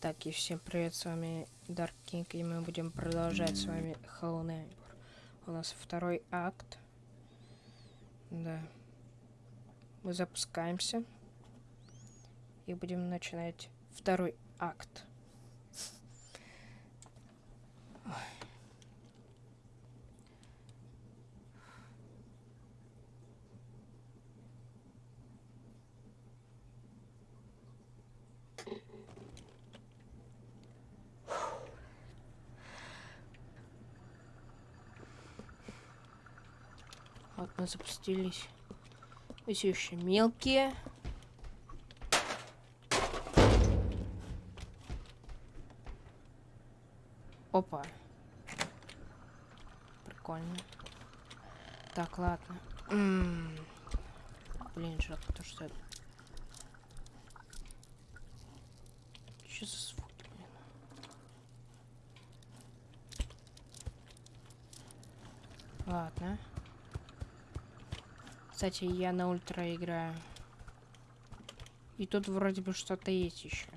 Так, и всем привет, с вами Dark King, и мы будем продолжать с вами Hollow Knight. У нас второй акт. Да. Мы запускаемся. И будем начинать второй акт. Вот мы запустились. Мы все еще мелкие. Опа. Прикольно. Так, ладно. М -м -м. Блин, жалко то, что это... Что за звуки, блин? Ладно. Кстати, я на ультра играю. И тут вроде бы что-то есть еще.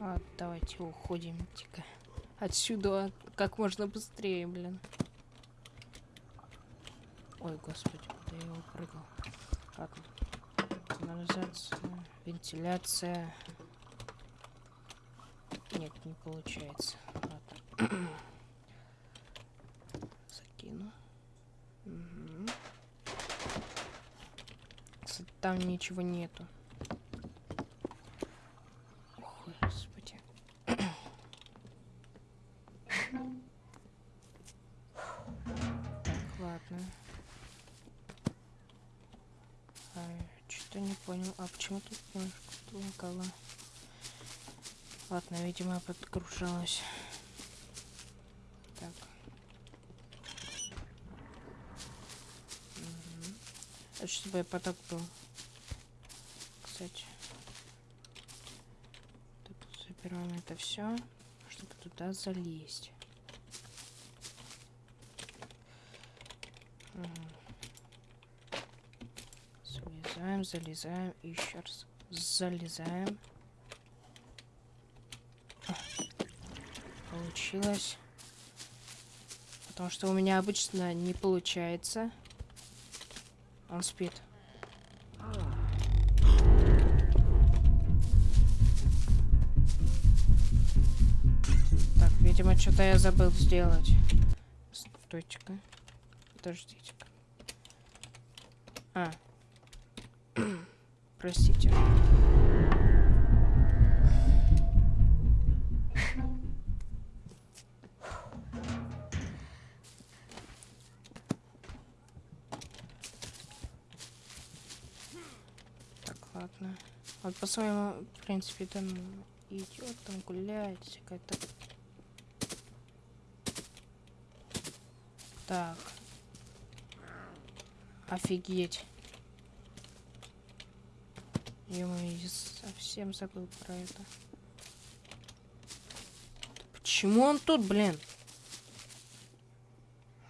А, давайте уходим, тихо. Отсюда как можно быстрее, блин. Ой, господи, куда я его прыгал. Ладно. Канализация, вентиляция. Нет, не получается. Ладно. Закину. Угу. Там ничего нету. Лагало? Ладно, видимо, подгружалась. Так. Мгм. Это чтобы поток был. Кстати. Тут забираем это все, чтобы туда залезть. Мгм. Залезаем, залезаем, еще раз залезаем. Получилось. Потому что у меня обычно не получается. Он спит. Так, видимо, что-то я забыл сделать. Стойте-ка. Подождите-ка. А. Простите. Так, ладно. Вот по-своему, в принципе, там идет, там гуляет, всякое-то. Так. Офигеть. Ё я совсем забыл про это. Почему он тут, блин?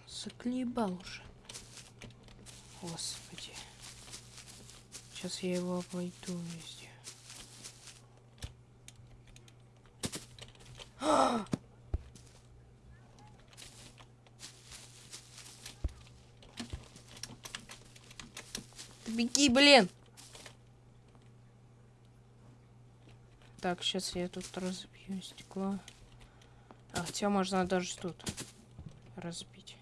Заклебал уже. Господи. Сейчас я его обойду везде. А! Беги, блин! Так, сейчас я тут разбью стекло. А, хотя можно даже тут разбить.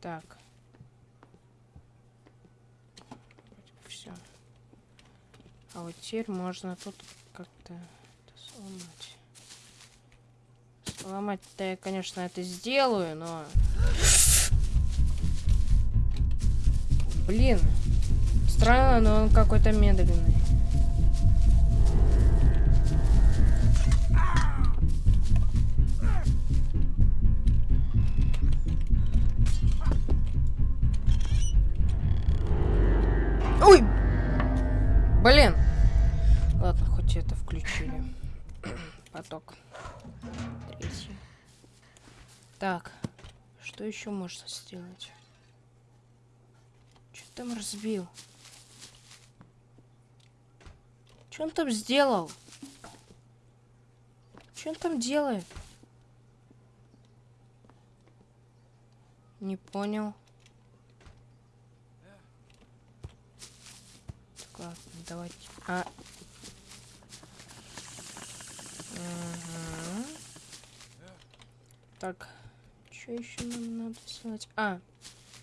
Так. Все. А вот теперь можно тут как-то сломать. Сломать-то я, конечно, это сделаю, но... Блин. Странно, но он какой-то медленный. каток. Третий. Так. Что еще можно сделать? Что там разбил? Что он там сделал? Что он там делает? Не понял. Так, ладно, давайте. А, Угу. Так, что еще нам надо сделать? А,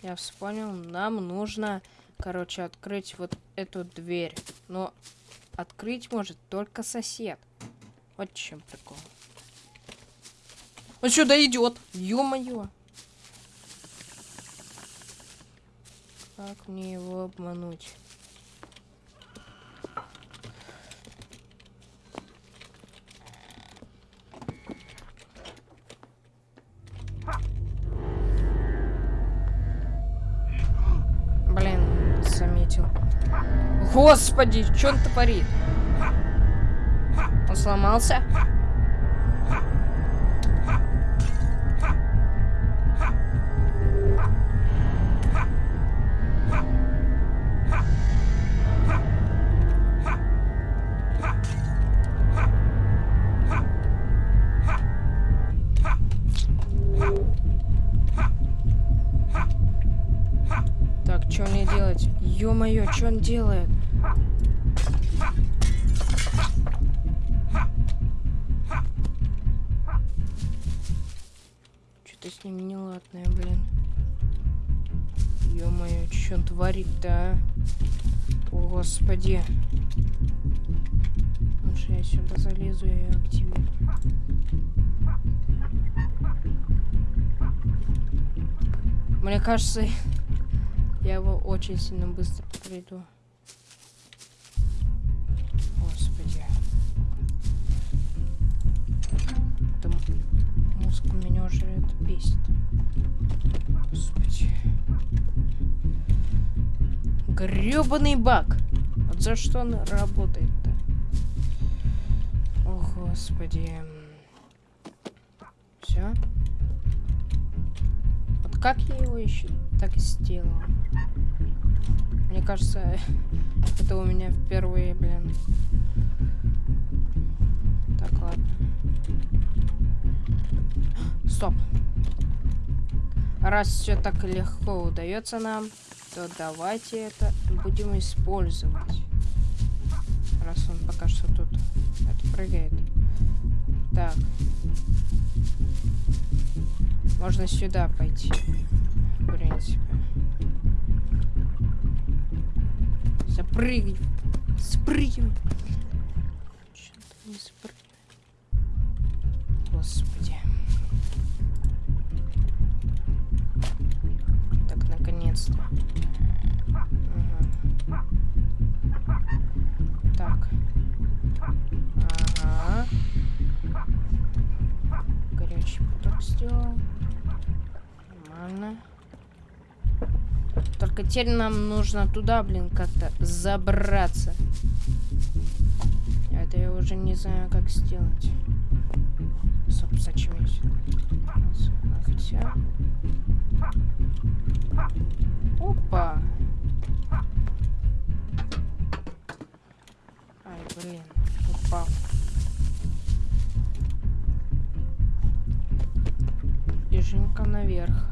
я вспомнил, нам нужно, короче, открыть вот эту дверь. Но открыть может только сосед. Вот чем прикол. Он сюда идет. Ё-моё. Как мне его обмануть? Господи, что он творит? Он сломался? Ё-моё, что он делает? Что он творит-то, а? О, господи. Лучше я сюда залезу и активирую. Мне кажется, я его очень сильно быстро пройду. Господи. Это мозг меня уже это бесит. Грёбаный баг. Вот за что он работает-то? О, господи. Все. Вот как я его еще так сделал? Мне кажется, это у меня впервые, блин. Так, ладно. Стоп. Раз все так легко удается нам, то давайте это будем использовать. Раз он пока что тут это прыгает. Так. Можно сюда пойти. В принципе. Запрыгивай. Спрыгивай. Нормально. Только теперь нам нужно туда, блин, как-то забраться. Это я уже не знаю, как сделать. Стоп, зачем я? Хотя... Опа! Ай, блин, упал. Бежим-ка наверх.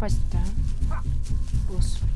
Попасть-то? а? Господи.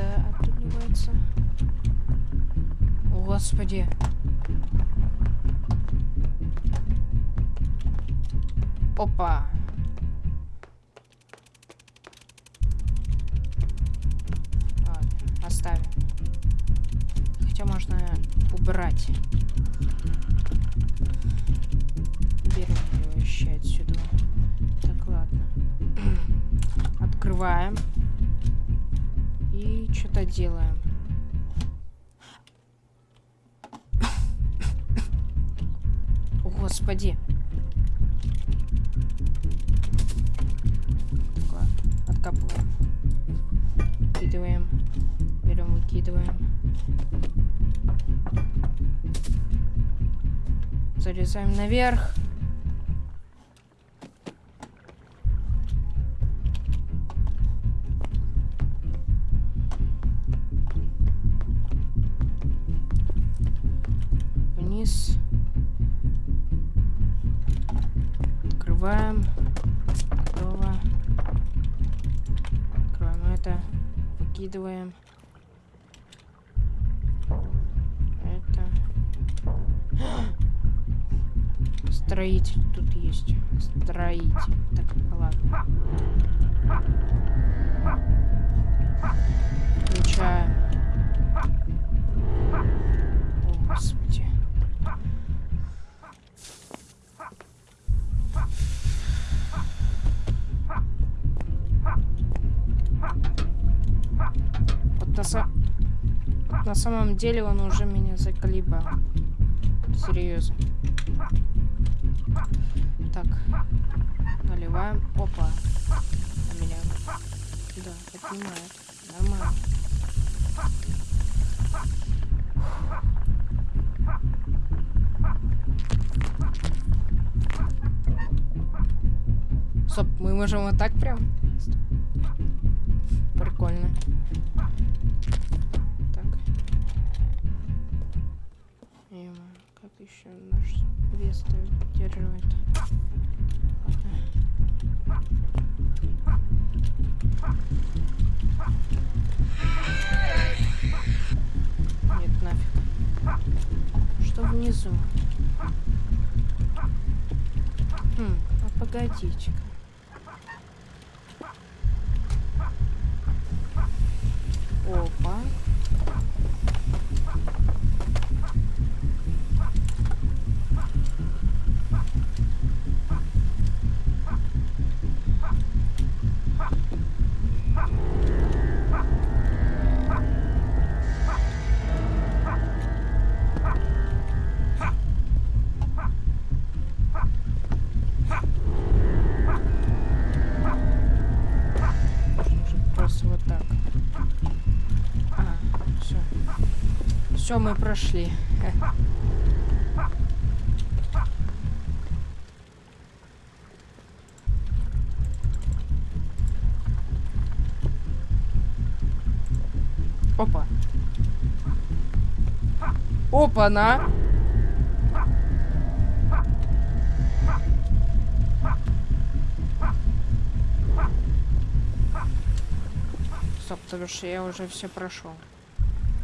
Где это отдувается? О, Господи. Опа. Ладно, оставим. Хотя можно убрать. Берем ее вообще отсюда. Так, ладно. Открываем. И что-то делаем. Господи. Откапываем. Выкидываем. Берем, выкидываем. Залезаем наверх. Выкидываем. Это. Строитель тут есть. Строитель. Так, ладно. Включаем. О, Господи. На, са- на самом деле он уже меня заколебал. Серьезно. Так. Наливаем. Опа. На меня. Да, поднимает. Нормально. Стоп, мы можем вот так прям? Прикольно. Вес поддерживает? Ладно. Нет, нафиг. Что внизу? Хм, а погодите-ка. Все, мы прошли. Опа. Опа-на! Стоп, потому что я уже все прошел.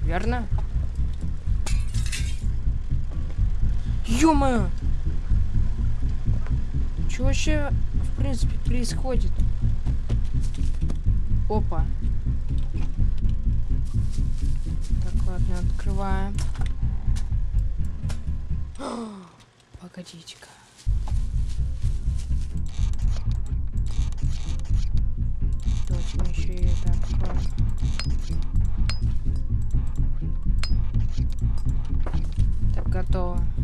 Верно? Ё-моё! Что вообще, в принципе, происходит? Опа. Так, ладно, открываем. Погодите-ка. Давайте мы еще и это откроем. Так, готово.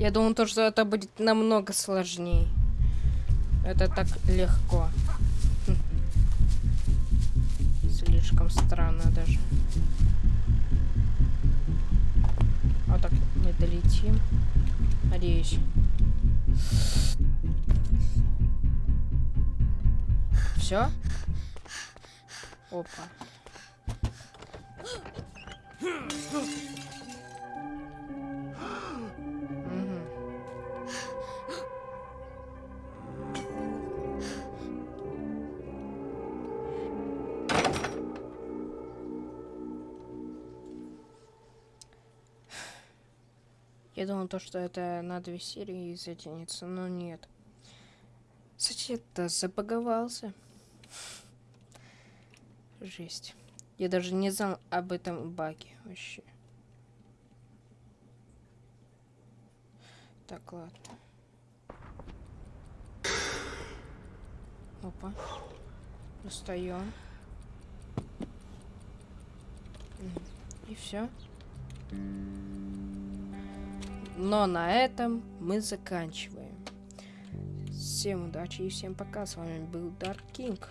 Я думал, то, что это будет намного сложнее. Это так легко. Слишком странно даже. Вот так мы долетим. Надеюсь. Все? Опа. Я думал, то, что это на две серии затянется, но нет. Сосед-то забаговался. Жесть. Я даже не знал об этом баге вообще. Так, ладно. Опа. Достаем. И все. Но на этом мы заканчиваем. Всем удачи и всем пока. С вами был Dark King.